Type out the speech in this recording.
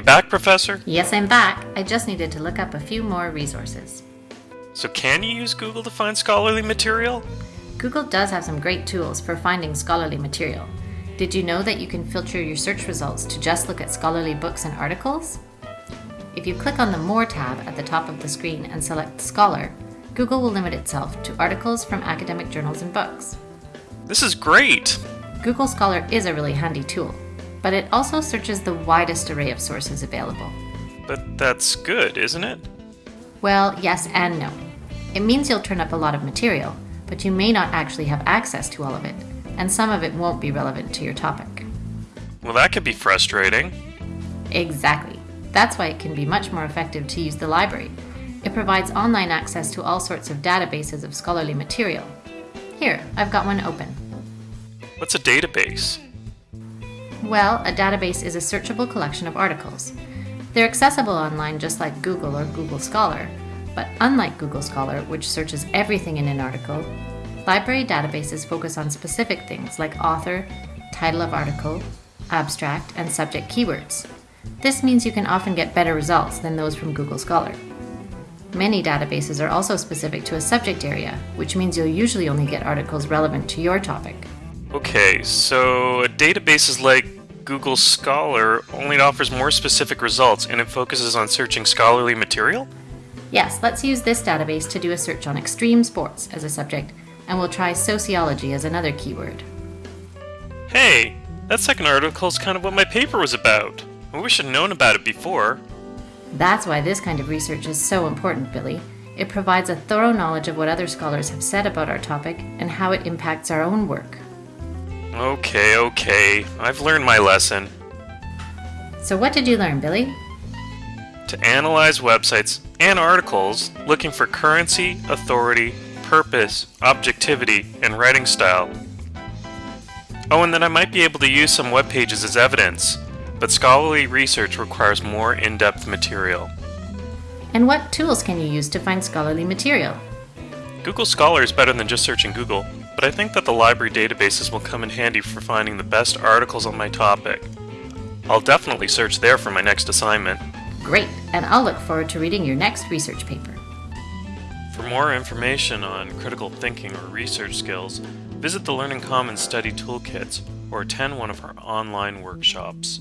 You back, Professor? Yes, I'm back. I just needed to look up a few more resources. So can you use Google to find scholarly material? Google does have some great tools for finding scholarly material. Did you know that you can filter your search results to just look at scholarly books and articles? If you click on the More tab at the top of the screen and select Scholar, Google will limit itself to articles from academic journals and books. This is great! Google Scholar is a really handy tool, but it also searches the widest array of sources available. But that's good, isn't it? Well, yes and no. It means you'll turn up a lot of material, but you may not actually have access to all of it, and some of it won't be relevant to your topic. Well, that could be frustrating. Exactly. That's why it can be much more effective to use the library. It provides online access to all sorts of databases of scholarly material. Here, I've got one open. What's a database? Well, a database is a searchable collection of articles. They're accessible online just like Google or Google Scholar, but unlike Google Scholar, which searches everything in an article, library databases focus on specific things like author, title of article, abstract, and subject keywords. This means you can often get better results than those from Google Scholar. Many databases are also specific to a subject area, which means you'll usually only get articles relevant to your topic. Okay, so a database is like Google Scholar, only it offers more specific results and it focuses on searching scholarly material? Yes, let's use this database to do a search on extreme sports as a subject, and we'll try sociology as another keyword. Hey, that second article is kind of what my paper was about. I wish I'd known about it before. That's why this kind of research is so important, Billy. It provides a thorough knowledge of what other scholars have said about our topic and how it impacts our own work. Okay, okay. I've learned my lesson. So, what did you learn, Billy? To analyze websites and articles looking for currency, authority, purpose, objectivity, and writing style. Oh, and that I might be able to use some web pages as evidence, but scholarly research requires more in-depth material. And what tools can you use to find scholarly material? Google Scholar is better than just searching Google, but I think that the library databases will come in handy for finding the best articles on my topic. I'll definitely search there for my next assignment. Great, and I'll look forward to reading your next research paper. For more information on critical thinking or research skills, visit the Learning Commons Study Toolkits or attend one of our online workshops.